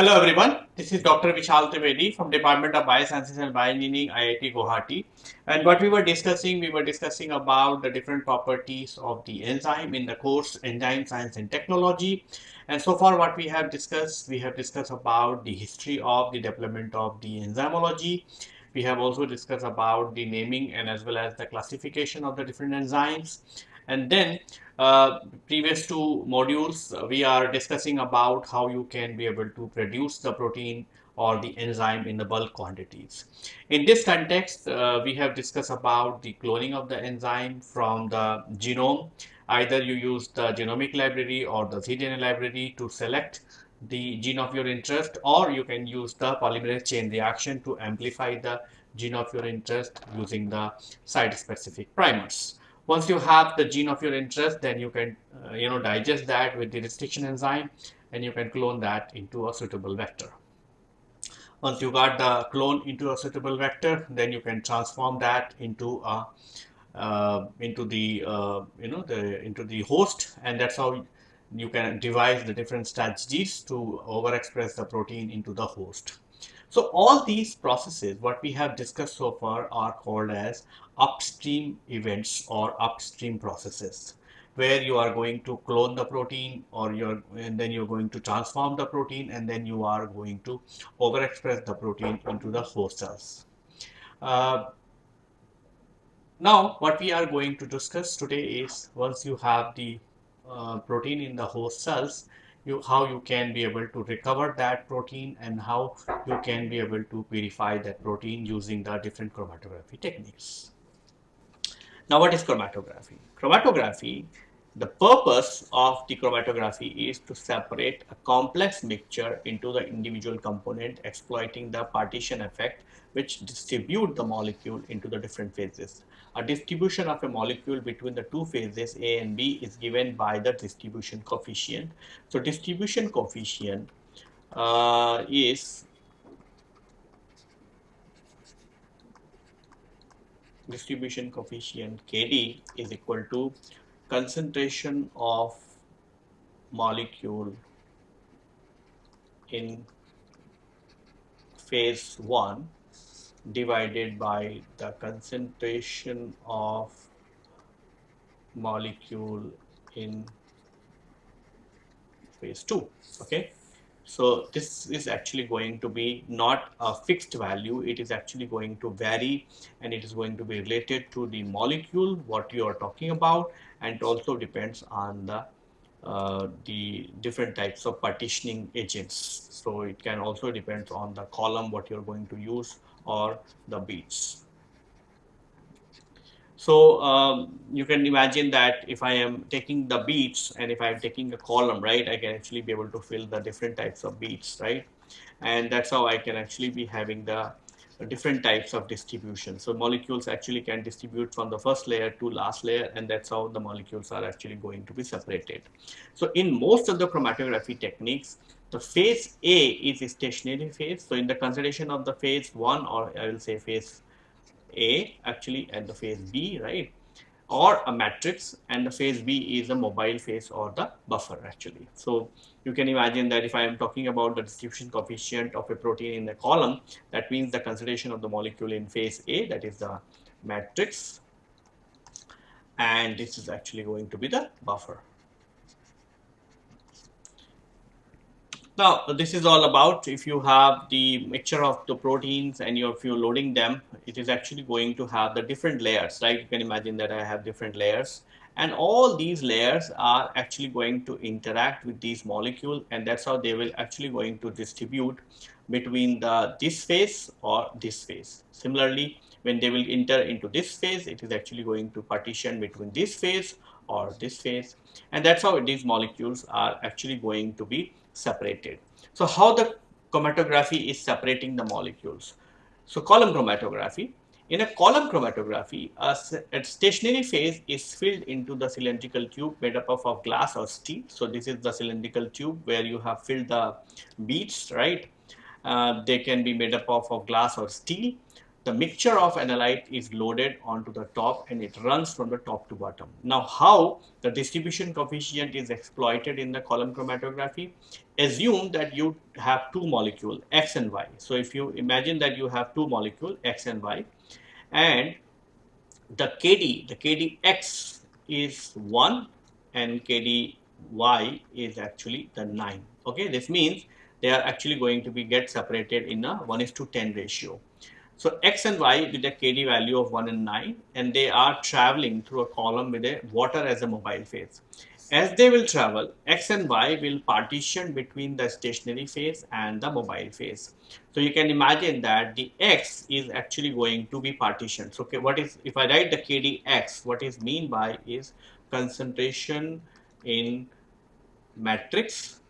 Hello everyone, this is Dr. Vishal Trivedi from Department of Biosciences and Bioengineering, IIT Guwahati. And what we were discussing, we were discussing about the different properties of the enzyme in the course Enzyme Science and Technology. And so far what we have discussed, we have discussed about the history of the development of the enzymology. We have also discussed about the naming and as well as the classification of the different enzymes. And then uh, previous two modules, uh, we are discussing about how you can be able to produce the protein or the enzyme in the bulk quantities. In this context, uh, we have discussed about the cloning of the enzyme from the genome. Either you use the genomic library or the cDNA library to select the gene of your interest or you can use the polymerase chain reaction to amplify the gene of your interest using the site specific primers. Once you have the gene of your interest, then you can, uh, you know, digest that with the restriction enzyme and you can clone that into a suitable vector. Once you got the clone into a suitable vector, then you can transform that into a uh, into the uh, you know the into the host, and that's how you can devise the different strategies to overexpress the protein into the host. So all these processes, what we have discussed so far are called as upstream events or upstream processes where you are going to clone the protein or you're and then you're going to transform the protein and then you are going to overexpress the protein into the host cells. Uh, now what we are going to discuss today is once you have the uh, protein in the host cells you how you can be able to recover that protein and how you can be able to purify that protein using the different chromatography techniques. Now what is chromatography? Chromatography, the purpose of the chromatography is to separate a complex mixture into the individual component exploiting the partition effect which distribute the molecule into the different phases a distribution of a molecule between the two phases A and B is given by the distribution coefficient. So distribution coefficient uh, is distribution coefficient Kd is equal to concentration of molecule in phase 1 divided by the concentration of molecule in phase 2 okay? So this is actually going to be not a fixed value. It is actually going to vary and it is going to be related to the molecule what you are talking about and it also depends on the uh, the different types of partitioning agents. So it can also depend on the column what you're going to use or the beads. So um, you can imagine that if I am taking the beads and if I am taking a column, right, I can actually be able to fill the different types of beads, right? And that's how I can actually be having the different types of distribution. So molecules actually can distribute from the first layer to last layer and that's how the molecules are actually going to be separated. So in most of the chromatography techniques, the phase A is a stationary phase. So in the consideration of the phase 1 or I will say phase A actually and the phase B, right? Or a matrix and the phase B is a mobile phase or the buffer actually. So you can imagine that if I am talking about the distribution coefficient of a protein in a column, that means the consideration of the molecule in phase A, that is the matrix, and this is actually going to be the buffer. Now, this is all about if you have the mixture of the proteins and you're, if you're loading them, it is actually going to have the different layers, right? You can imagine that I have different layers and all these layers are actually going to interact with these molecules and that's how they will actually going to distribute between the this phase or this phase. Similarly, when they will enter into this phase, it is actually going to partition between this phase or this phase and that's how these molecules are actually going to be separated. So how the chromatography is separating the molecules? So column chromatography. In a column chromatography, a, stationary phase is filled into the cylindrical tube made up of, of glass or steel. So this is the cylindrical tube where you have filled the beads, right? Uh, they can be made up of, of glass or steel. The mixture of analyte is loaded onto the top and it runs from the top to bottom. Now, how the distribution coefficient is exploited in the column chromatography? Assume that you have two molecules, X and Y. So, if you imagine that you have two molecules, X and Y, and the KD, the KDX is 1 and KDY is actually the 9. Okay, this means they are actually going to be get separated in a 1 is to 10 ratio. So X and Y with a KD value of 1 and 9 and they are traveling through a column with a water as a mobile phase. As they will travel, X and Y will partition between the stationary phase and the mobile phase. So you can imagine that the X is actually going to be partitioned. So okay, what is, if I write the KDX, what is mean by is concentration in matrix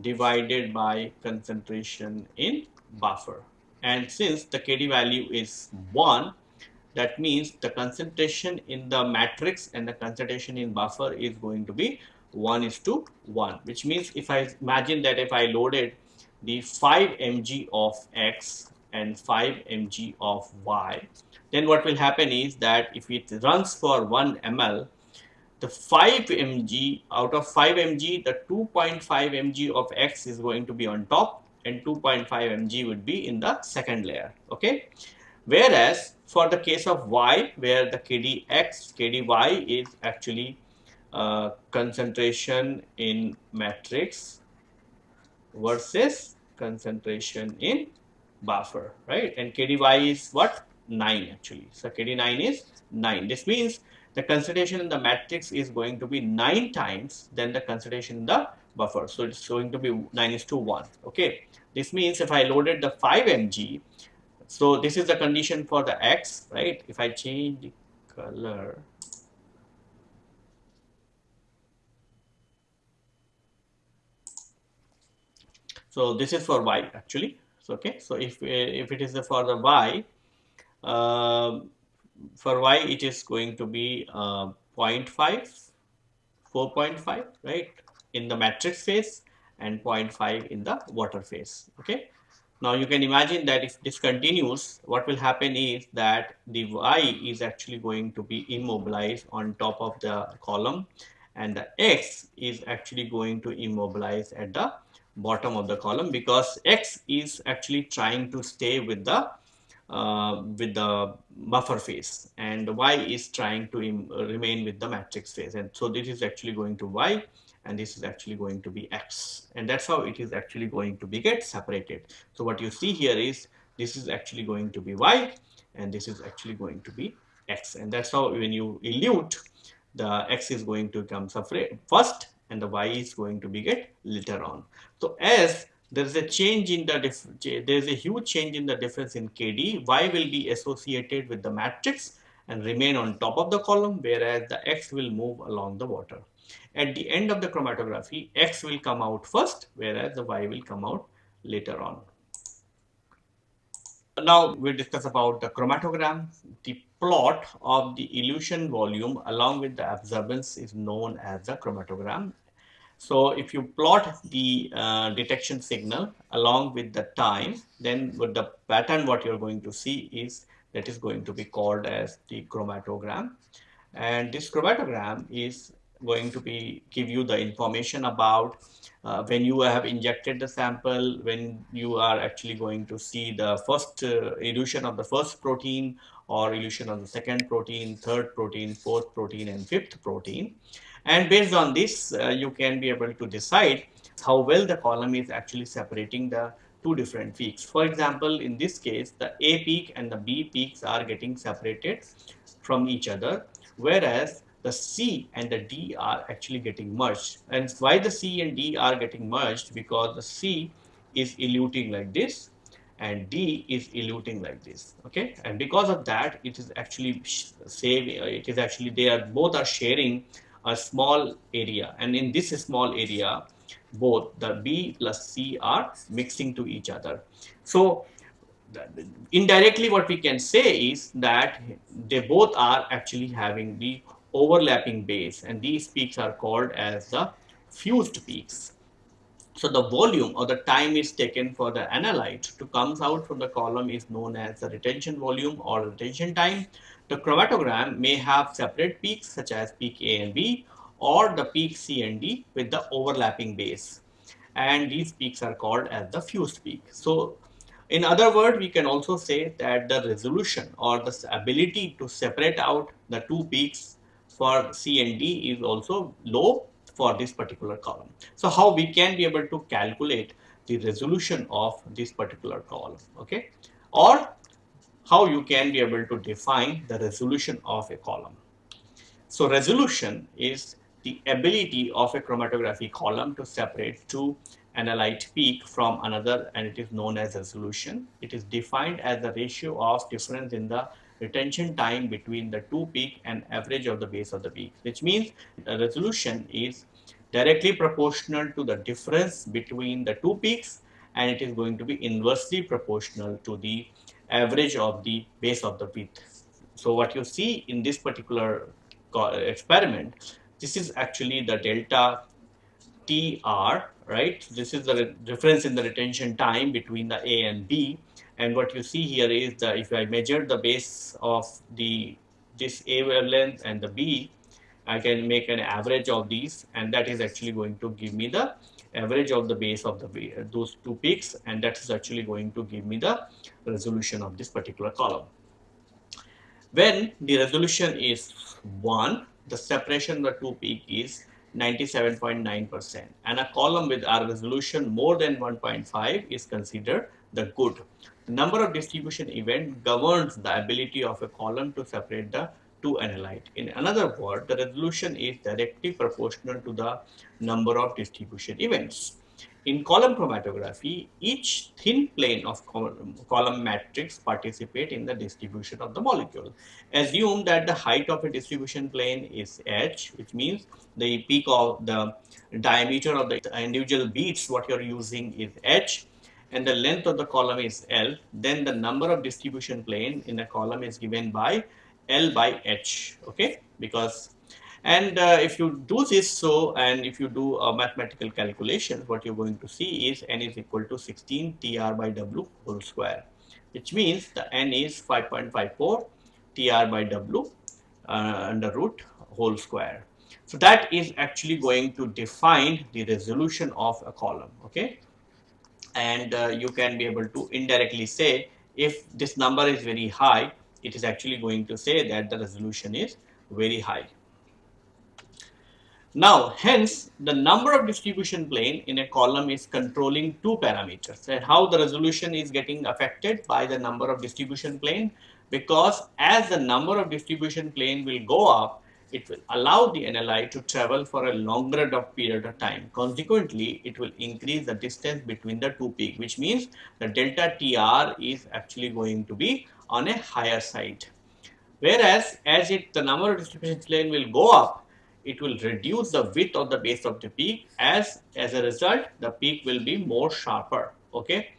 divided by concentration in buffer and since the KD value is 1 that means the concentration in the matrix and the concentration in buffer is going to be 1 is to 1 which means if I imagine that if I loaded the 5 mg of x and 5 mg of y then what will happen is that if it runs for 1 ml the 5 mg out of 5 mg the 2.5 mg of x is going to be on top and 2.5 mg would be in the second layer okay? Whereas for the case of y where the kdx kdy is actually uh, concentration in matrix versus concentration in buffer right? And kdy is what? 9 actually. So kd9 is 9 this means the concentration in the matrix is going to be 9 times than the concentration in the buffer. So it's going to be 9 is to 1. Okay. This means if I loaded the 5 mg, so this is the condition for the x, right? If I change the color, so this is for y actually. So, okay. So if if it is for the y, uh, for y it is going to be uh, 0.5, 4.5, right? In the matrix phase and 0.5 in the water phase okay? Now you can imagine that if this continues what will happen is that the y is actually going to be immobilized on top of the column and the x is actually going to immobilize at the bottom of the column because x is actually trying to stay with the uh, with the buffer phase and y is trying to remain with the matrix phase. And so this is actually going to y and this is actually going to be x. And that's how it is actually going to be get separated. So what you see here is this is actually going to be y and this is actually going to be x. And that's how when you elute the x is going to come separate first and the y is going to be get later on. So as there is a change in the there is a huge change in the difference in kd y will be associated with the matrix and remain on top of the column whereas the x will move along the water at the end of the chromatography, X will come out first, whereas the Y will come out later on. Now we'll discuss about the chromatogram. The plot of the elution volume along with the absorbance is known as the chromatogram. So if you plot the uh, detection signal along with the time, then with the pattern what you're going to see is that is going to be called as the chromatogram. And this chromatogram is going to be give you the information about uh, when you have injected the sample, when you are actually going to see the first uh, elution of the first protein or elution of the second protein, third protein, fourth protein and fifth protein. And based on this, uh, you can be able to decide how well the column is actually separating the two different peaks. For example, in this case, the A peak and the B peaks are getting separated from each other, whereas the C and the D are actually getting merged. And why the C and D are getting merged? Because the C is eluting like this and D is eluting like this. Okay, and because of that, it is actually saving. It is actually they are both are sharing a small area, and in this small area, both the B plus C are mixing to each other. So indirectly what we can say is that they both are actually having the overlapping base and these peaks are called as the fused peaks. So the volume or the time is taken for the analyte to comes out from the column is known as the retention volume or retention time. The chromatogram may have separate peaks such as peak A and B or the peak C and D with the overlapping base and these peaks are called as the fused peak. So in other words, we can also say that the resolution or the ability to separate out the two peaks for C and D is also low for this particular column. So how we can be able to calculate the resolution of this particular column, okay? Or how you can be able to define the resolution of a column. So resolution is the ability of a chromatography column to separate two analyte peak from another and it is known as resolution. It is defined as the ratio of difference in the retention time between the two peak and average of the base of the peak which means the resolution is directly proportional to the difference between the two peaks and it is going to be inversely proportional to the average of the base of the peak. So what you see in this particular experiment this is actually the delta TR, right? This is the difference in the retention time between the A and B. And what you see here is that if I measure the base of the this A wavelength and the B, I can make an average of these and that is actually going to give me the average of the base of the those two peaks and that is actually going to give me the resolution of this particular column. When the resolution is 1, the separation of the two peak is 97.9% and a column with a resolution more than 1.5 is considered the good. Number of distribution event governs the ability of a column to separate the two analyte. In another word, the resolution is directly proportional to the number of distribution events. In column chromatography, each thin plane of column matrix participate in the distribution of the molecule. Assume that the height of a distribution plane is h, which means the peak of the diameter of the individual beads what you're using is h and the length of the column is L, then the number of distribution plane in the column is given by L by H, okay, because and uh, if you do this so and if you do a mathematical calculation what you're going to see is n is equal to 16 tr by w whole square which means the n is 5.54 tr by w uh, under root whole square. So that is actually going to define the resolution of a column okay and uh, you can be able to indirectly say if this number is very high it is actually going to say that the resolution is very high. Now, hence, the number of distribution plane in a column is controlling two parameters and how the resolution is getting affected by the number of distribution plane because as the number of distribution plane will go up, it will allow the analyte to travel for a longer period of time. Consequently, it will increase the distance between the two peaks, which means the delta TR is actually going to be on a higher side. Whereas, as it the number of distribution plane will go up, it will reduce the width of the base of the peak as as a result the peak will be more sharper okay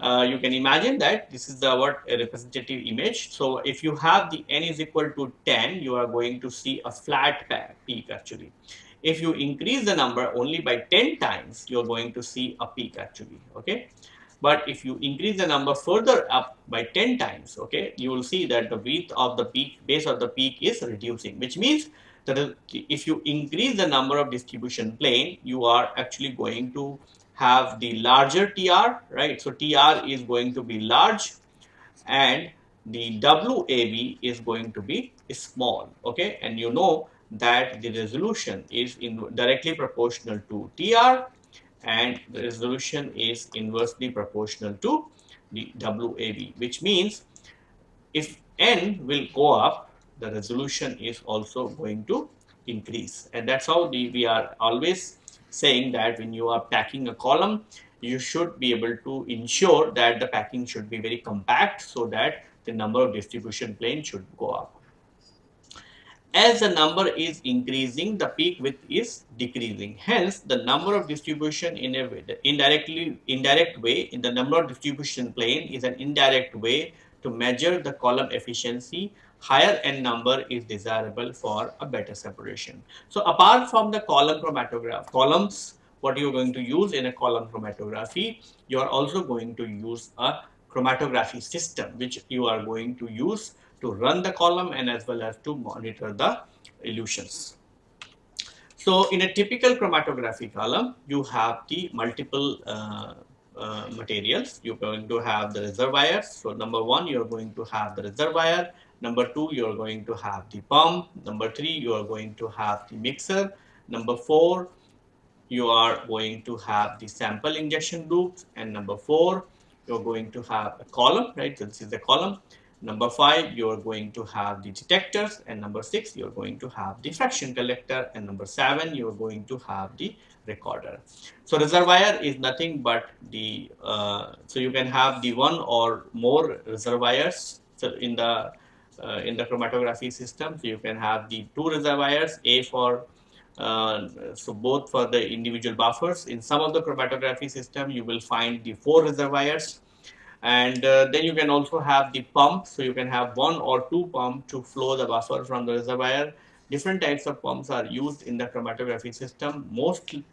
uh, you can imagine that this is a representative image. So if you have the n is equal to 10 you are going to see a flat peak actually. If you increase the number only by 10 times you are going to see a peak actually okay? But if you increase the number further up by 10 times okay you will see that the width of the peak base of the peak is reducing which means that if you increase the number of distribution plane, you are actually going to have the larger TR, right? So TR is going to be large and the WAB is going to be small, okay? And you know that the resolution is in directly proportional to TR and the resolution is inversely proportional to the WAB, which means if n will go up, the resolution is also going to increase and that's how the, we are always saying that when you are packing a column you should be able to ensure that the packing should be very compact so that the number of distribution plane should go up. As the number is increasing, the peak width is decreasing. Hence, the number of distribution in a way, indirectly indirect way in the number of distribution plane is an indirect way to measure the column efficiency higher n number is desirable for a better separation. So apart from the column chromatograph, columns what you're going to use in a column chromatography, you are also going to use a chromatography system which you are going to use to run the column and as well as to monitor the elutions. So in a typical chromatography column, you have the multiple uh, uh, materials. You're going to have the reservoirs. So number one, you're going to have the reservoir. Number two, you're going to have the pump. Number three, you are going to have the mixer. Number four, you are going to have the sample injection loops. And number four, you're going to have a column, right? This is the column. Number five, you're going to have the detectors. And number six, you're going to have the fraction collector. And number seven, you're going to have the recorder. So reservoir is nothing but the, uh, so you can have the one or more reservoirs so in the uh, in the chromatography system. You can have the two reservoirs, A for uh, so both for the individual buffers. In some of the chromatography system, you will find the four reservoirs and uh, then you can also have the pump so you can have one or two pump to flow the buffer from the reservoir different types of pumps are used in the chromatography system mostly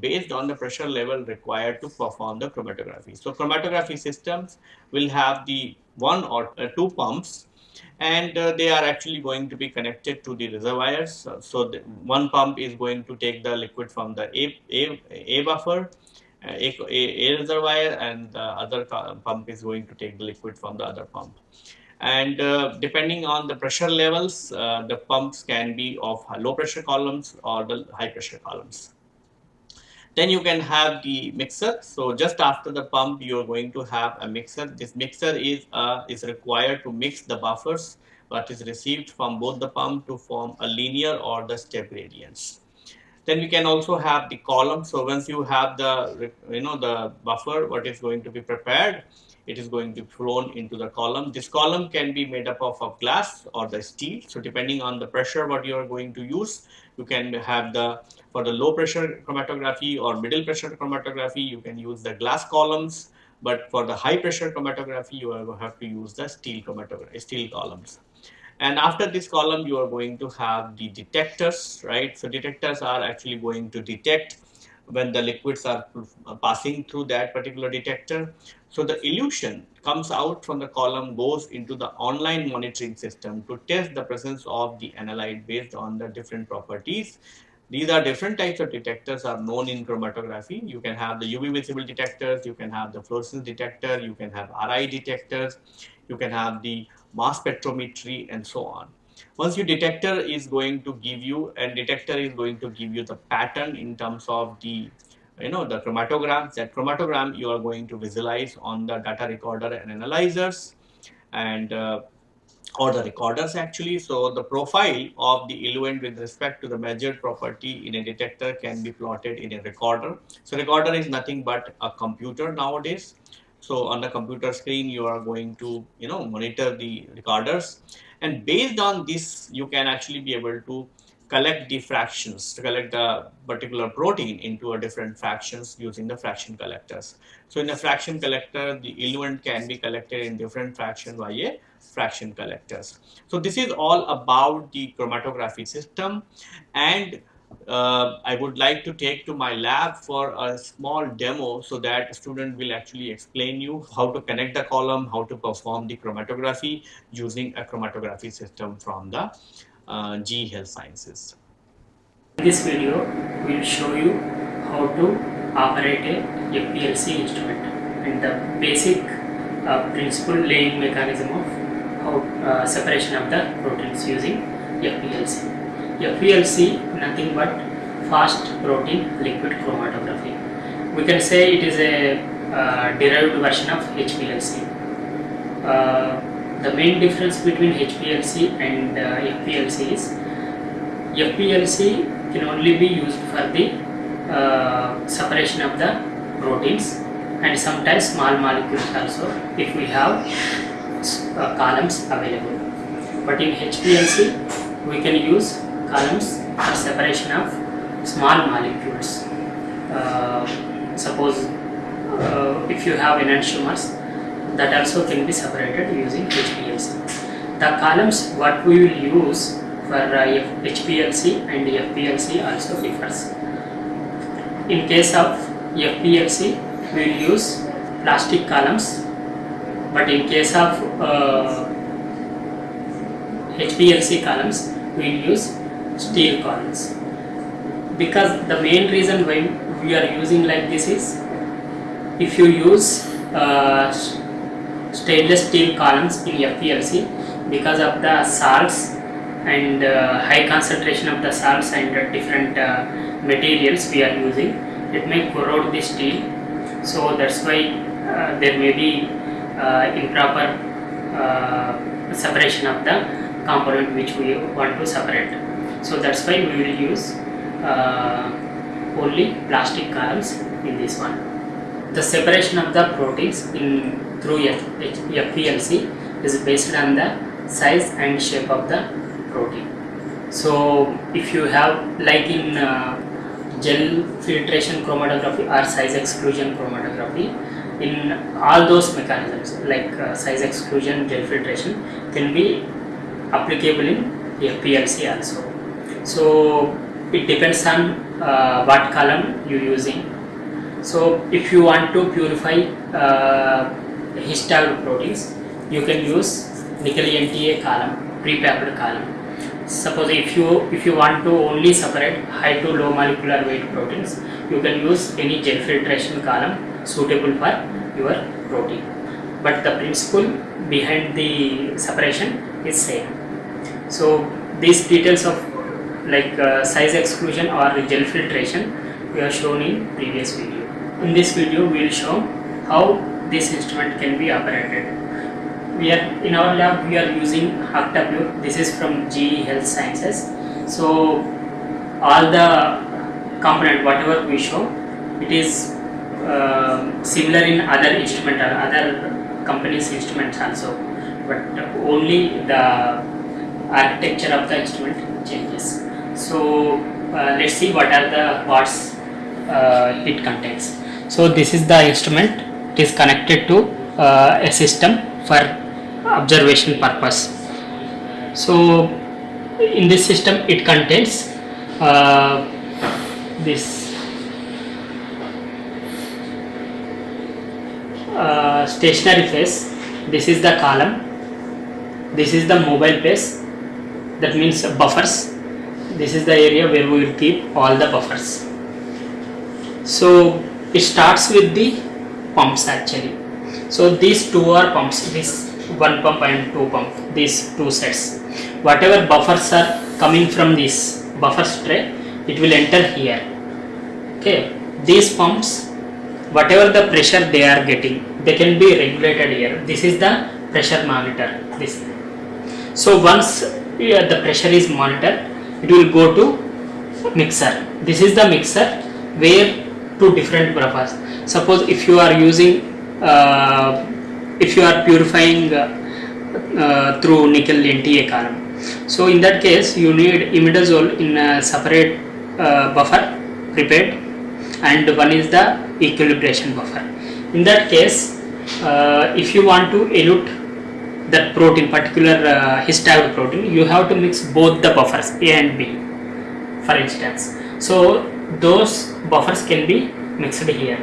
based on the pressure level required to perform the chromatography so chromatography systems will have the one or uh, two pumps and uh, they are actually going to be connected to the reservoirs so, so the one pump is going to take the liquid from the a, a, a buffer a, a, reservoir and the other pump is going to take the liquid from the other pump. And uh, depending on the pressure levels, uh, the pumps can be of low pressure columns or the high pressure columns. Then you can have the mixer. So just after the pump, you are going to have a mixer. This mixer is uh, is required to mix the buffers what is received from both the pump to form a linear or the step gradients. Then we can also have the column. So once you have the, you know, the buffer, what is going to be prepared, it is going to be flown into the column. This column can be made up of, of glass or the steel. So depending on the pressure what you are going to use, you can have the, for the low pressure chromatography or middle pressure chromatography, you can use the glass columns. But for the high pressure chromatography, you have to use the steel chromatography, steel columns. And after this column, you are going to have the detectors, right? So detectors are actually going to detect when the liquids are passing through that particular detector. So the elution comes out from the column, goes into the online monitoring system to test the presence of the analyte based on the different properties. These are different types of detectors are known in chromatography. You can have the UV visible detectors, you can have the fluorescence detector, you can have RI detectors, you can have the mass spectrometry and so on. Once your detector is going to give you and detector is going to give you the pattern in terms of the you know the chromatograms that chromatogram you are going to visualize on the data recorder and analyzers and uh, or the recorders actually. So the profile of the eluent with respect to the measured property in a detector can be plotted in a recorder. So recorder is nothing but a computer nowadays. So on the computer screen, you are going to, you know, monitor the recorders. And based on this, you can actually be able to collect the fractions, to collect the particular protein into a different fractions using the fraction collectors. So in a fraction collector, the eluent can be collected in different fraction by a fraction collectors. So this is all about the chromatography system and uh, I would like to take to my lab for a small demo so that student will actually explain you how to connect the column, how to perform the chromatography using a chromatography system from the uh, GE Health Sciences. In this video, we will show you how to operate a FPLC instrument and the basic uh, principle laying mechanism of how uh, separation of the proteins using FPLC. FPLC nothing but fast protein liquid chromatography. We can say it is a uh, derived version of HPLC. Uh, the main difference between HPLC and uh, FPLC is FPLC can only be used for the uh, separation of the proteins and sometimes small molecules also if we have uh, columns available. But in HPLC we can use columns for separation of small molecules. Uh, suppose uh, if you have enantiomers, that also can be separated using HPLC. The columns what we will use for uh, HPLC and FPLC also differs. in case of FPLC we will use plastic columns but in case of uh, HPLC columns we will use steel columns because the main reason why we are using like this is if you use uh, stainless steel columns in FPLC because of the salts and uh, high concentration of the salts and uh, different materials we are using it may corrode the steel. So that's why uh, there may be uh, improper uh, separation of the component which we want to separate so that's why we will use uh, only plastic columns in this one the separation of the proteins in through F- H- FPLC is based on the size and shape of the protein. So if you have like in uh, gel filtration chromatography or size exclusion chromatography, in all those mechanisms like uh, size exclusion, gel filtration can be applicable in FPLC also. So it depends on uh, what column you using so if you want to purify uh, histone proteins, you can use nickel NTA column, pre-packed column. Suppose if you if you want to only separate high to low molecular weight proteins, you can use any gel filtration column suitable for your protein. But the principle behind the separation is same. So these details of like uh, size exclusion or gel filtration we have shown in previous video. In this video we will show how this instrument can be operated. We are in our lab we are using ÄKTA pure. This is from GE Health Sciences. So all the component whatever we show it is uh, similar in other instrument or other companies instruments also but only the architecture of the instrument changes. So uh, let's see what are the parts uh, it contains. So this is the instrument. It is connected to uh, a system for observation purpose. So in this system it contains uh, this uh, stationary phase. This is the column. This is the mobile phase. That means buffers. This is the area where we will keep all the buffers. So it starts with the pumps actually. So these two are pumps. This one pump and two pump. These two sets. Whatever buffers are coming from this buffer tray, it will enter here. Okay. These pumps, whatever the pressure they are getting, they can be regulated here. This is the pressure monitor. This. So once yeah, the pressure is monitored, it will go to mixer. This is the mixer where two different buffers. Suppose if you are using, uh, if you are purifying uh, uh, through nickel NTA column. So in that case, you need imidazole in a separate uh, buffer prepared, and one is the equilibration buffer. In that case, uh, if you want to elute that protein, particular uh, protein, you have to mix both the buffers A and B, for instance. So those buffers can be mixed here.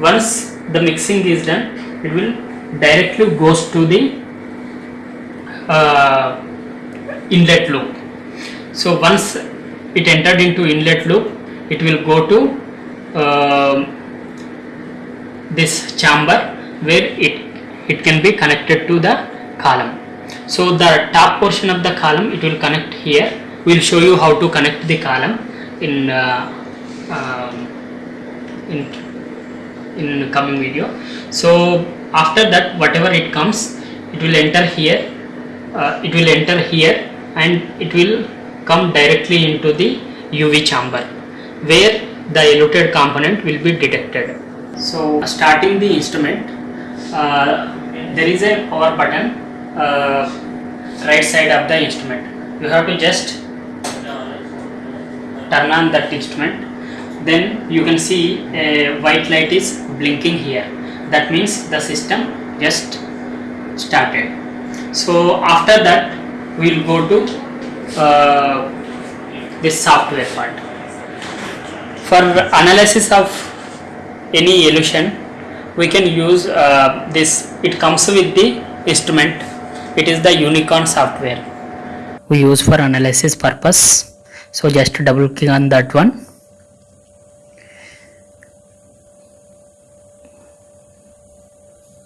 Once the mixing is done, it will directly goes to the uh, inlet loop. So once it entered into inlet loop, it will go to um this chamber where it it can be connected to the column. So the top portion of the column it will connect here. We will show you how to connect the column in uh, um, in in coming video. So after that whatever it comes it will enter here uh, it will enter here and it will come directly into the UV chamber where the eluted component will be detected. So starting the instrument uh, there is a power button uh, right side of the instrument. You have to just turn on that instrument. Then you can see a white light is blinking here. That means the system just started. So after that we will go to uh, this software part. For analysis of any elution we can use uh, this it comes with the instrument it is the unicorn software. We use for analysis purpose. So just double click on that one.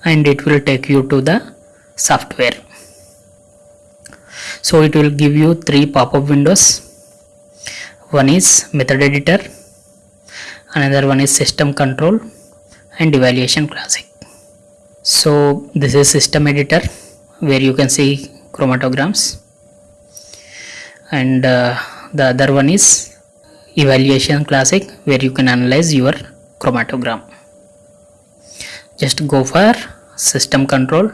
And it will take you to the software. So it will give you three pop-up windows. One is method editor. Another one is system control and evaluation classic. So this is system editor where you can see chromatograms. And uh, the other one is evaluation classic where you can analyze your chromatogram just go for system control.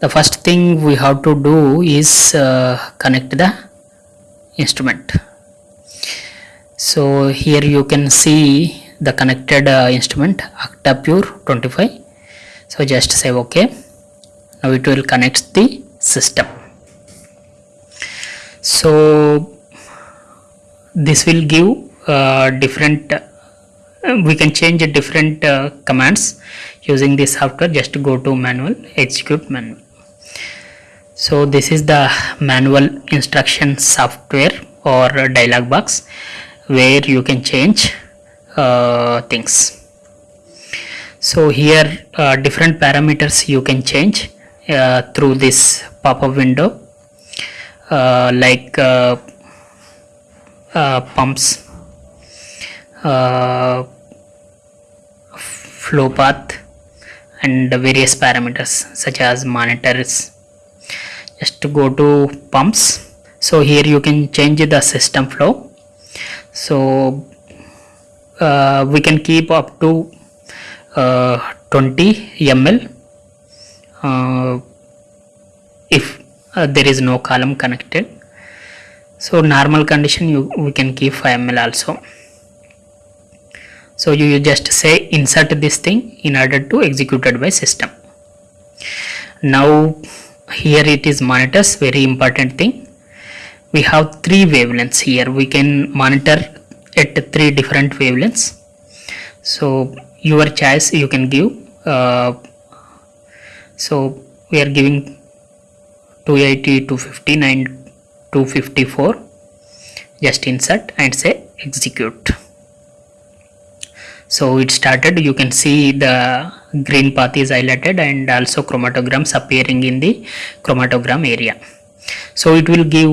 The first thing we have to do is uh, connect the instrument. So here you can see the connected uh, instrument ÄKTA pure 25 so just say ok now it will connect the system. So this will give uh, different uh, we can change different uh, commands using this software. Just go to manual execute manual. So this is the manual instruction software or dialog box where you can change uh, things. So here uh, different parameters you can change uh, through this pop-up window uh, like uh, uh, pumps flow path and various parameters such as monitors. Just to go to pumps. So here you can change the system flow. So we can keep up to uh, 20 ml if uh, there is no column connected. So normal condition you we can keep 5 ml also. So you, you just say insert this thing in order to executed by system. Now here it is monitors very important thing. We have three wavelengths here. We can monitor at three different wavelengths. So your choice you can give uh, so we are giving 280 215 and 254 just insert and say execute. So it started. You can see the green path is highlighted and also chromatograms appearing in the chromatogram area. So it will give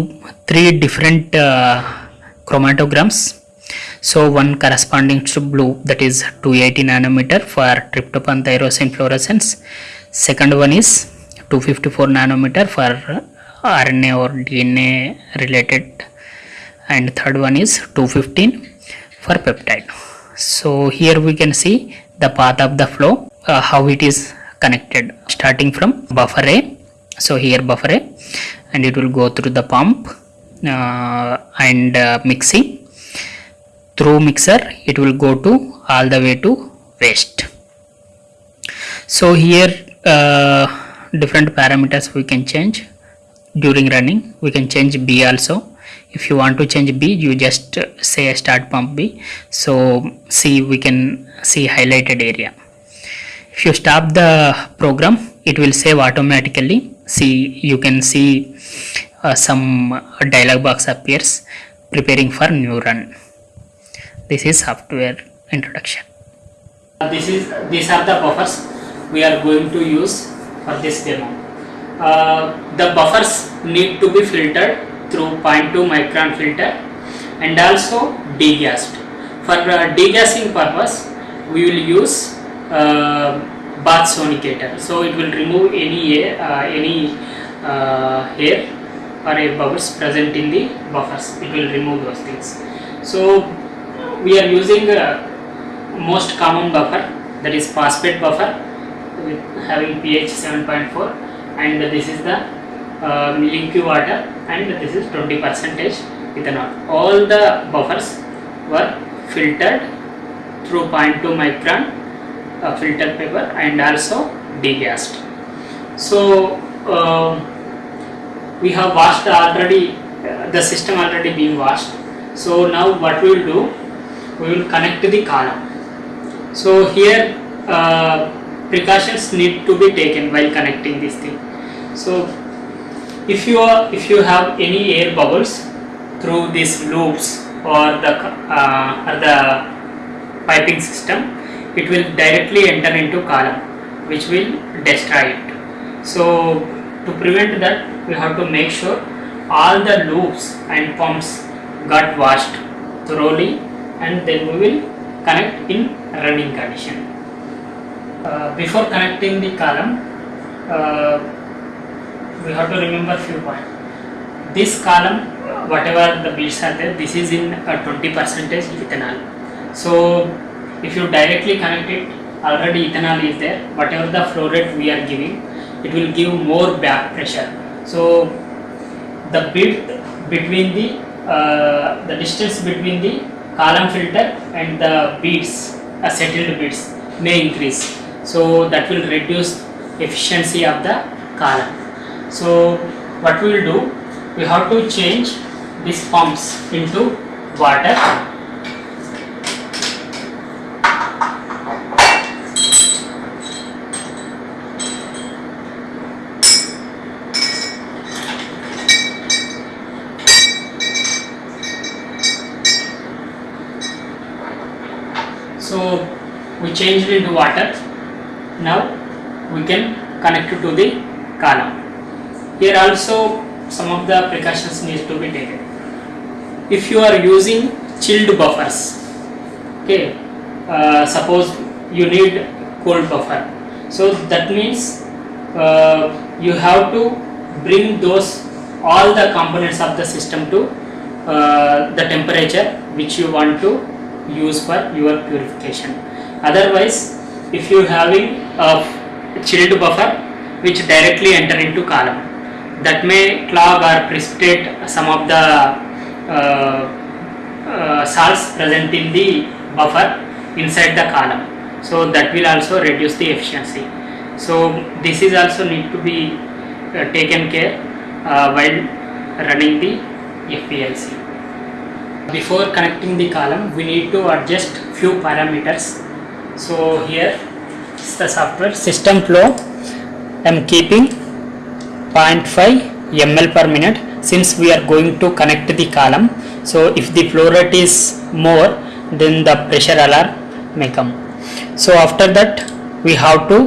three different uh, chromatograms. So one corresponding to blue that is 280 nanometer for tryptophan tyrosine fluorescence second one is 254 nanometer for RNA or DNA related. And third one is 215 for peptide. So here we can see the path of the flow uh, how it is connected starting from buffer A. So here buffer A and it will go through the pump uh, and uh, mixing. Through mixer it will go to all the way to waste. So here uh, different parameters we can change. During running we can change B also. If you want to change B you just uh, say start pump B. So see we can see highlighted area. If you stop the program it will save automatically. See you can see uh, some dialog box appears preparing for new run. This is software introduction. This is these are the buffers we are going to use for this demo uh, the buffers need to be filtered through 0.2 micron filter and also degassed. For uh, degassing purpose, we will use uh, bath sonicator. So it will remove any air, uh, any uh, hair or a bubbles present in the buffers. It will remove those things. So we are using uh, most common buffer that is phosphate buffer with having pH 7.4 and this is the uh, water and this is 20 percentage ethanol. All the buffers were filtered through 0.2 micron uh, filter paper and also degassed. So uh, we have washed already uh, the system already being washed. So now what we will do we will connect to the column so here uh, precautions need to be taken while connecting this thing. So if you are if you have any air bubbles through these loops or the uh, or the piping system it will directly enter into column which will destroy it. So to prevent that we have to make sure all the loops and pumps got washed thoroughly and then we will connect in running condition uh, before connecting the column uh, we have to remember few points. This column whatever the beads are there this is in a 20 percentage ethanol. So if you directly connect it already ethanol is there. Whatever the flow rate we are giving it will give more back pressure. So the width between the uh, the distance between the column filter and the beads uh, settled beads may increase so that will reduce efficiency of the column. So what we will do we have to change these pumps into water. So we changed into water now we can connect it to the column. Here also some of the precautions need to be taken. If you are using chilled buffers okay uh, suppose you need cold buffer. So that means uh, you have to bring those all the components of the system to uh, the temperature which you want to use for your purification. Otherwise if you having a chilled buffer which directly enter into column. That may clog or precipitate some of the uh, uh, salts present in the buffer inside the column. So that will also reduce the efficiency. So this is also need to be uh, taken care uh, while running the FPLC before connecting the column we need to adjust few parameters. So here is the software. System flow I am keeping 0.5 ml per minute. Since we are going to connect the column so if the flow rate is more then the pressure alarm may come. So after that we have to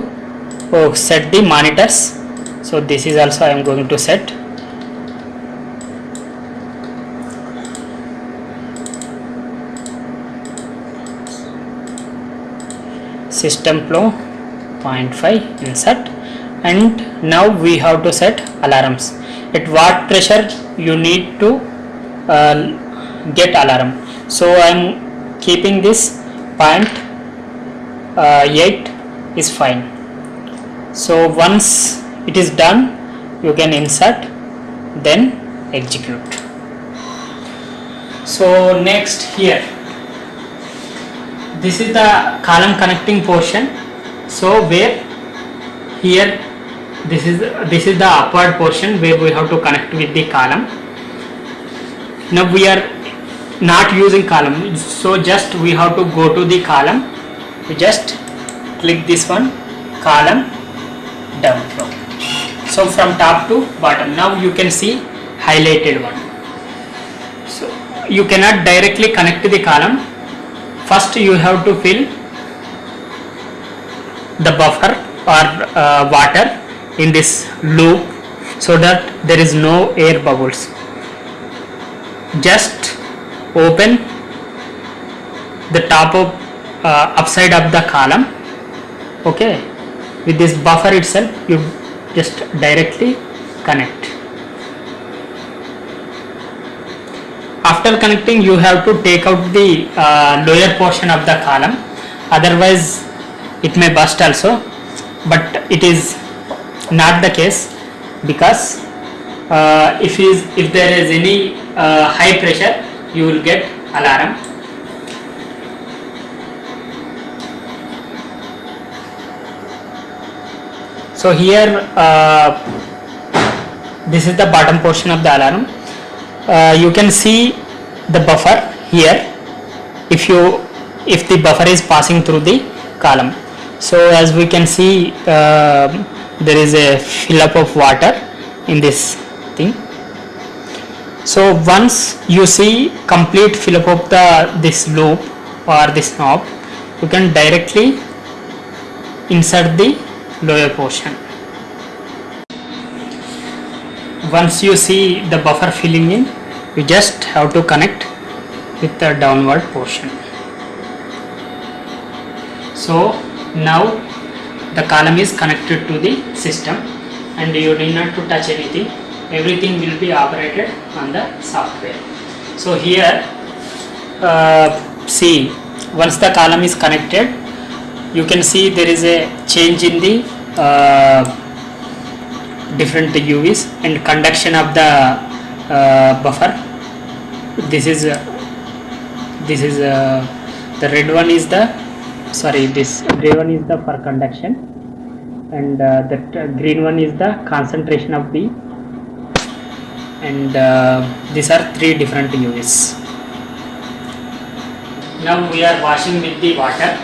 oh, set the monitors. So this is also I am going to set. System flow 0.5 insert and now we have to set alarms. At what pressure you need to uh, get alarm. So i am keeping this point uh, 8 is fine. So once it is done you can insert then execute. So next here. This is the column connecting portion so where here this is this is the upward portion where we have to connect with the column. Now we are not using column. So just we have to go to the column. We just click this one column down flow so from top to bottom. Now you can see highlighted one. So you cannot directly connect to the column. First you have to fill the buffer or uh, water in this loop so that there is no air bubbles. Just open the top of uh, upside of the column okay? With this buffer itself you just directly connect. After connecting you have to take out the uh, lower portion of the column. Otherwise it may burst also but it is not the case because uh, if is if there is any uh, high pressure you will get alarm. So here uh, this is the bottom portion of the alarm. Uh, you can see the buffer here. If you if the buffer is passing through the column so as we can see uh, there is a fill up of water in this thing. So once you see complete fill up of the this loop or this knob you can directly insert the lower portion. Once you see the buffer filling in you just have to connect with the downward portion. So now the column is connected to the system and you need not to touch anything. Everything will be operated on the software. So here uh, see once the column is connected you can see there is a change in the uh, different UVs and conduction of the uh, buffer. This is uh, this is uh, the red one is the sorry this gray one is the for conduction. And uh, that uh, green one is the concentration of the and uh, these are three different UVs now we are washing with the water.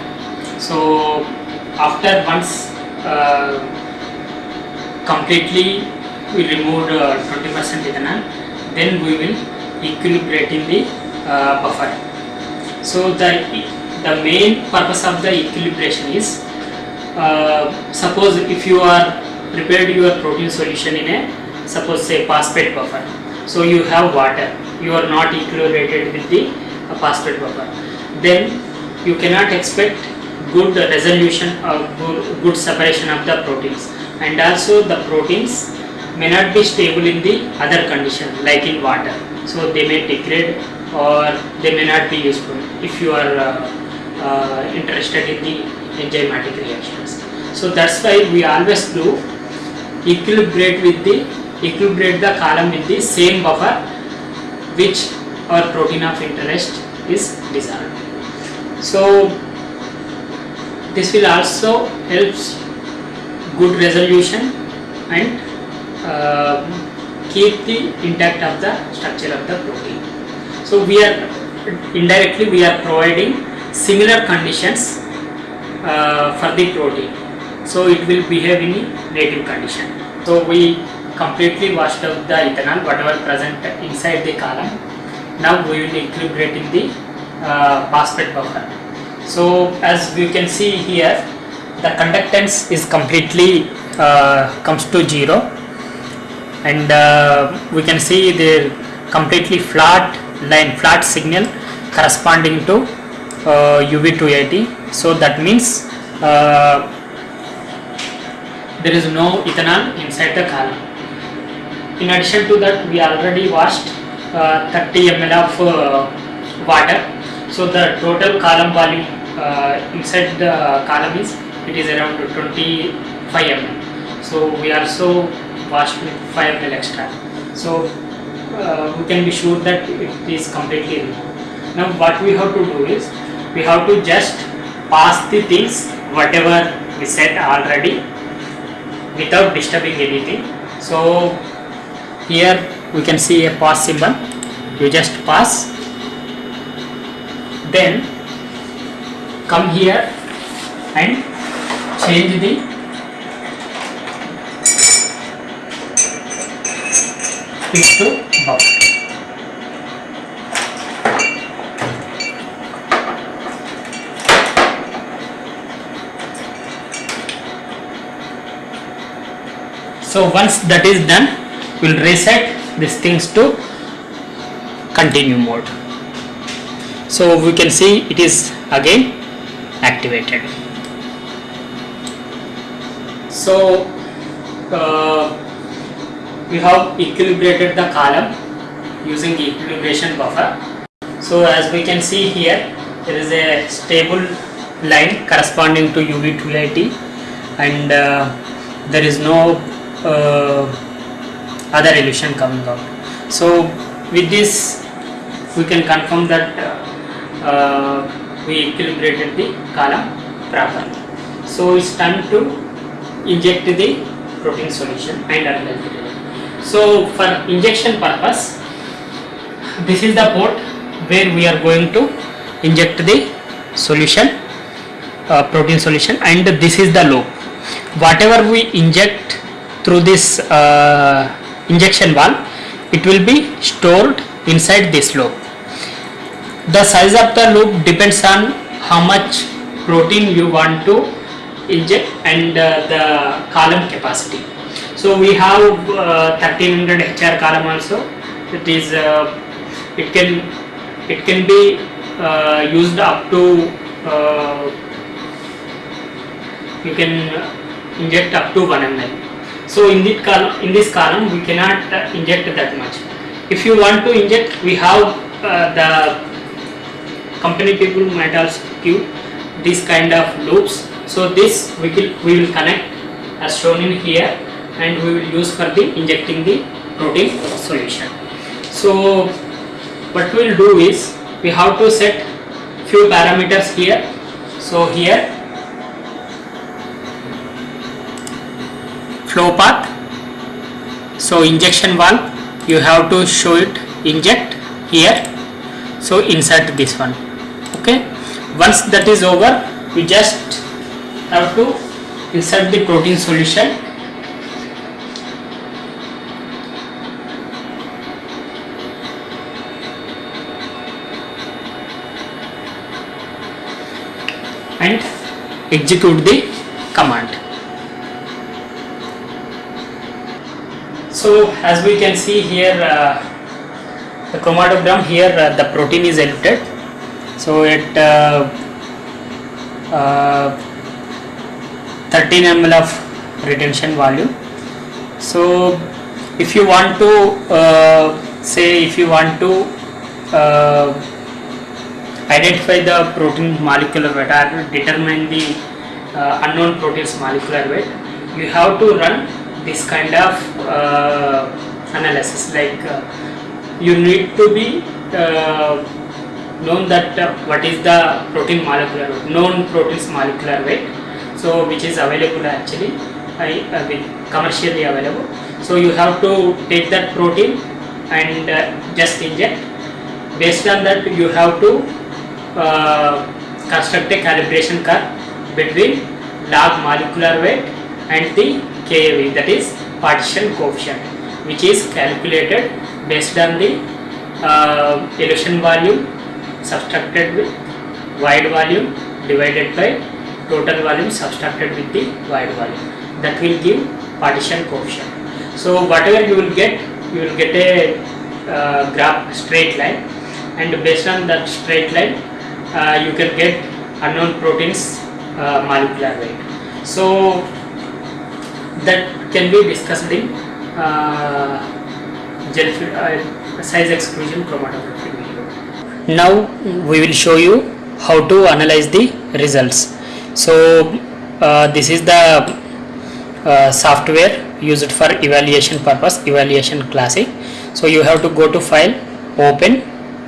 So after once uh, completely we removed uh, 20% ethanol then we will equilibrate in the uh, buffer. So the the main purpose of the equilibration is uh, suppose if you are prepared your protein solution in a suppose say phosphate buffer. So you have water. You are not equilibrated with the uh, phosphate buffer. Then you cannot expect good resolution or good, good separation of the proteins. And also the proteins may not be stable in the other condition like in water. So they may degrade or they may not be useful. If you are uh, uh, interested in the enzymatic reactions. So that's why we always do equilibrate with the equilibrate the column with the same buffer which our protein of interest is dissolved. So this will also helps good resolution and uh, keep the intact of the structure of the protein. So we are indirectly we are providing similar conditions uh, for the protein. So it will behave in native condition. So we completely washed out the ethanol whatever present inside the column. Now we will equilibrate in the uh, phosphate buffer. So as we can see here the conductance is completely uh, comes to zero. And uh, we can see the completely flat line flat signal corresponding to uh, UV 280 so that means uh, there is no ethanol inside the column in addition to that we already washed uh, 30 ml of uh, water. So the total column volume uh, inside the column is it is around 25 ml so we also washed with 5 ml extra. So uh, we can be sure that it is completely removed now what we have to do is we have to just pass the things whatever we said already without disturbing anything so here we can see a pass symbol you just pass then come here and change the pitch to buffer so once that is done we'll reset these things to continue mode. So we can see it is again activated. So uh, we have equilibrated the column using equilibration buffer. So as we can see here there is a stable line corresponding to UV 280 and uh, there is no other elution coming out. So with this we can confirm that uh, uh, we equilibrated the column properly. So it's time to inject the protein solution and analyze it so for injection purpose this is the port where we are going to inject the solution uh, protein solution and this is the loop whatever we inject through this uh, injection valve it will be stored inside this loop. The size of the loop depends on how much protein you want to inject and uh, the column capacity. So we have uh, 1300 hr column also. It is uh, it can it can be uh, used up to uh, you can inject up to 1 ml so in this column in this column we cannot uh, inject that much. If you want to inject we have uh, the company people might also give this kind of loops. So this we will we will connect as shown in here and we will use for the injecting the protein solution. So what we will do is we have to set few parameters here. So here flow path. So injection valve you have to show it inject here. So insert this one. Okay? Once that is over you just have to insert the protein solution. And execute the command so as we can see here uh, the chromatogram here uh, the protein is eluted. So it uh, uh, 13 ml of retention volume so if you want to uh, say if you want to uh, identify the protein molecular weight or determine the unknown proteins molecular weight you have to run this kind of uh, analysis. Like uh, you need to be uh, known that uh, what is the protein molecular weight known proteins molecular weight so which is available actually. I, uh, with commercially available. So you have to take that protein and uh, just inject. Based on that you have to uh, construct a calibration curve between log molecular weight and the KAV that is partition coefficient which is calculated based on the uh, elution volume subtracted with void volume divided by total volume subtracted with the void volume. That will give partition coefficient. So whatever you will get you will get a uh, graph straight line. And based on that straight line uh, you can get unknown proteins uh, molecular weight. So that can be discussed in uh, gel uh, size exclusion chromatography now we will show you how to analyze the results. So uh, this is the uh, software used for evaluation purpose evaluation classic so you have to go to file open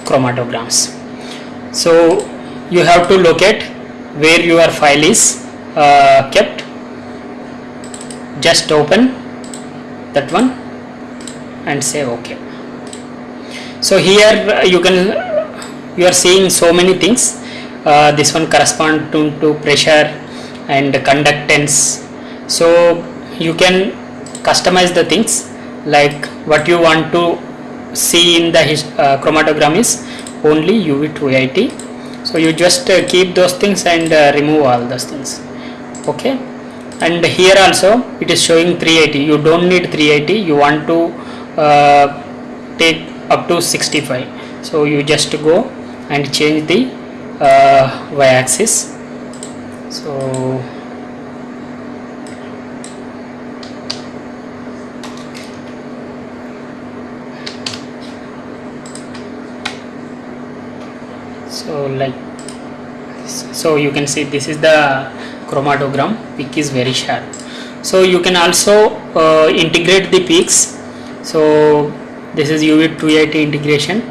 chromatograms. So you have to locate where your file is uh, kept just open that one and say ok so here uh, you can you are seeing so many things. Uh, this one correspond to, to pressure and conductance. So you can customize the things like what you want to see in the uh, chromatogram is only UV280 so you just uh, keep those things and uh, remove all those things. Okay and here also it is showing 380 you don't need 380 you want to uh, take up to 65 so you just go and change the uh, y-axis. So so like so you can see this is the chromatogram peak is very sharp. So you can also uh, integrate the peaks. So this is uv 280 integration.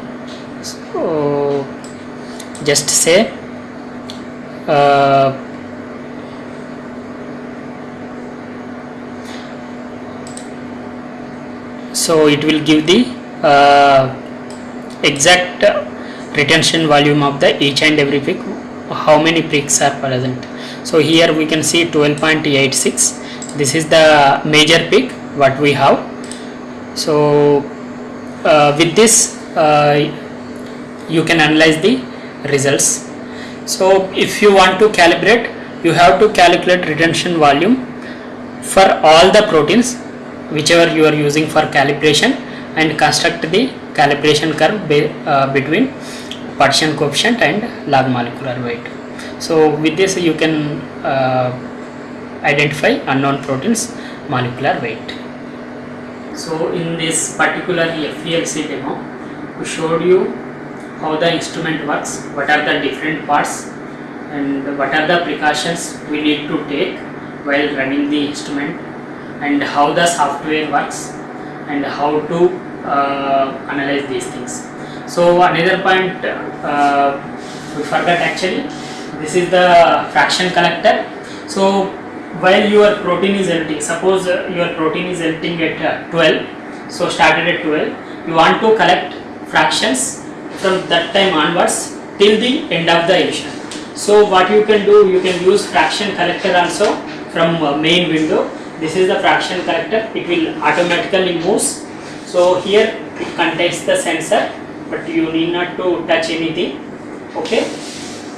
So just say uh, so it will give the uh, exact retention volume of the each and every peak. How many peaks are present so here we can see 12.86 this is the major peak what we have. So uh, with this uh, you can analyze the results. So if you want to calibrate you have to calculate retention volume for all the proteins whichever you are using for calibration and construct the calibration curve be, uh, between partition coefficient and log molecular weight so with this you can uh, identify unknown proteins molecular weight. So in this particular FPLC demo we showed you how the instrument works what are the different parts and what are the precautions we need to take while running the instrument and how the software works and how to uh, analyze these things. So another point uh, we forgot actually this is the fraction collector. So while your protein is emptying suppose uh, your protein is emptying at uh, 12 so started at 12 you want to collect fractions from that time onwards till the end of the emission. So what you can do you can use fraction collector also from uh, main window. This is the fraction collector. It will automatically moves so here it contains the sensor but you need not to touch anything. Okay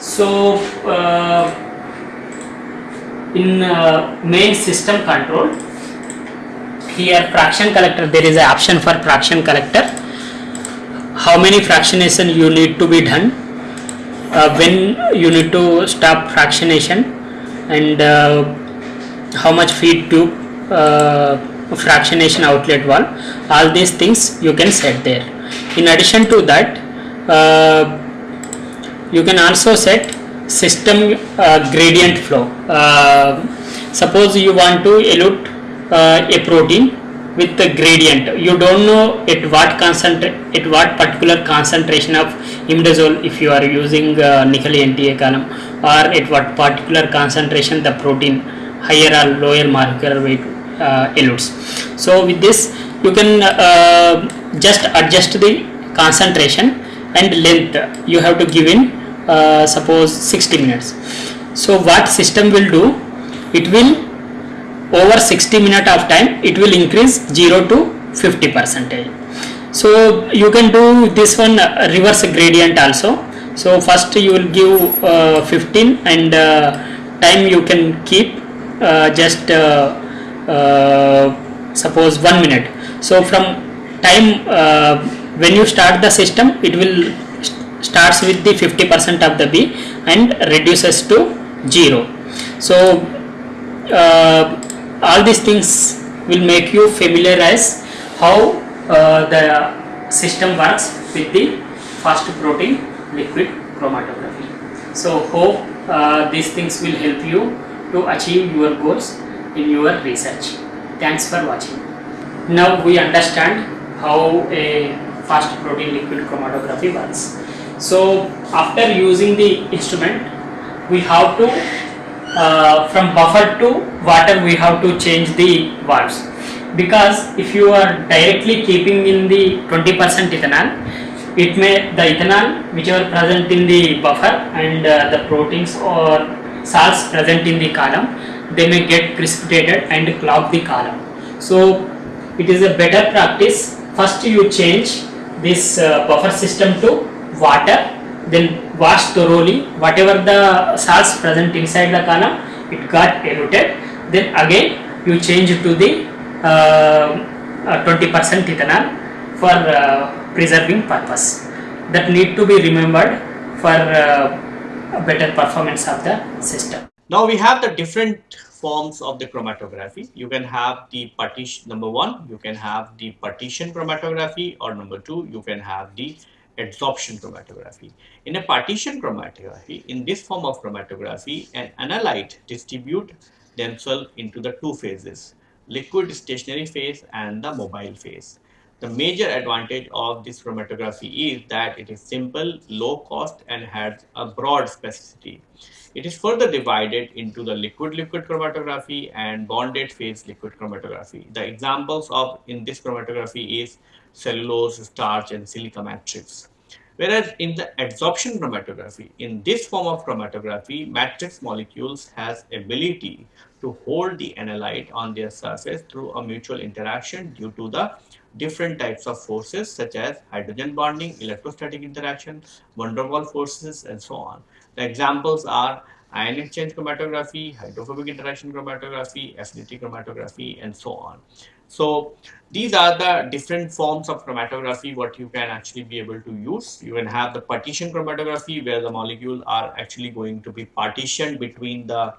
so uh, in uh, main system control here fraction collector there is an option for fraction collector. How many fractionation you need to be done? Uh, when you need to stop fractionation and uh, how much feed tube uh, fractionation outlet valve all these things you can set there. In addition to that uh, you can also set system uh, gradient flow. Uh, suppose you want to elute uh, a protein with the gradient. You don't know at what concentrate at what particular concentration of imidazole if you are using uh, nickel NTA column or at what particular concentration the protein higher or lower molecular weight uh, elutes. So with this you can uh, just adjust the concentration and length you have to give in uh, suppose 60 minutes. So what system will do? It will over 60 minute of time it will increase 0 to 50 percentage. So you can do this one uh, reverse gradient also. So first you will give uh, 15 and uh, time you can keep uh, just uh, suppose 1 minute. So from time when you start the system it will st- starts with the 50 percent of the b and reduces to 0 so uh, all these things will make you familiarize how uh, the system works with the fast protein liquid chromatography. So hope uh, these things will help you to achieve your goals in your research. Thanks for watching. Now we understand how a fast protein liquid chromatography works so after using the instrument we have to uh, from buffer to water we have to change the valves. Because if you are directly keeping in the 20% ethanol it may the ethanol which are present in the buffer and uh, the proteins or salts present in the column they may get precipitated and clog the column. So it is a better practice. First you change this uh, buffer system to water then wash thoroughly whatever the salts present inside the column it got eluted. Then again you change to the uh, uh, 20% ethanol for uh, preserving purpose. That need to be remembered for uh, better performance of the system. Now we have the different forms of the chromatography. You can have the partition number one, you can have the partition chromatography, or number two, you can have the adsorption chromatography. In a partition chromatography, in this form of chromatography, an analyte distribute themselves into the two phases, liquid stationary phase and the mobile phase. The major advantage of this chromatography is that it is simple, low cost and has a broad specificity. It is further divided into the liquid-liquid chromatography and bonded phase liquid chromatography. The examples of in this chromatography is cellulose, starch and silica matrix. Whereas in the adsorption chromatography, in this form of chromatography, matrix molecules has ability to hold the analyte on their surface through a mutual interaction due to the different types of forces such as hydrogen bonding, electrostatic interaction, van der Waals forces and so on. The examples are ion exchange chromatography, hydrophobic interaction chromatography, affinity chromatography and so on. So these are the different forms of chromatography what you can actually be able to use. You can have the partition chromatography where the molecules are actually going to be partitioned between the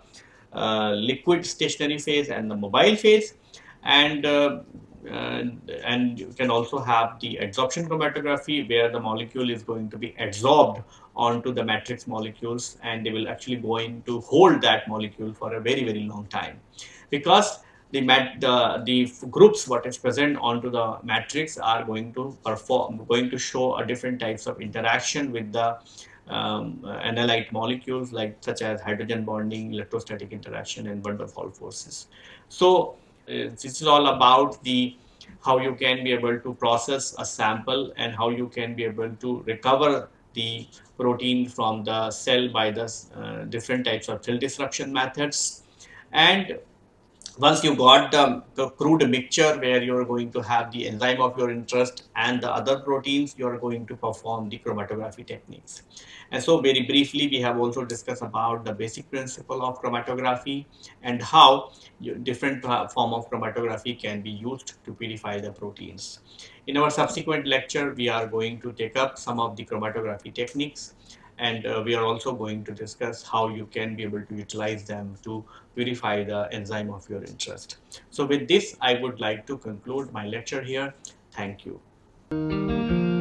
uh, liquid stationary phase and the mobile phase and uh, and, and you can also have the adsorption chromatography where the molecule is going to be adsorbed onto the matrix molecules and they will actually going to hold that molecule for a very very long time because the, mat, the, the groups what is present onto the matrix are going to perform, going to show a different types of interaction with the um, analyte molecules like such as hydrogen bonding, electrostatic interaction and van der Waals forces. So uh, this is all about the how you can be able to process a sample and how you can be able to recover the protein from the cell by the uh, different types of cell disruption methods. And once you got the, crude mixture where you're going to have the enzyme of your interest and the other proteins, you're going to perform the chromatography techniques. And so very briefly, we have also discussed about the basic principle of chromatography and how different form of chromatography can be used to purify the proteins. In our subsequent lecture, we are going to take up some of the chromatography techniques and uh, we are also going to discuss how you can be able to utilize them to purify the enzyme of your interest. So with this, I would like to conclude my lecture here. Thank you.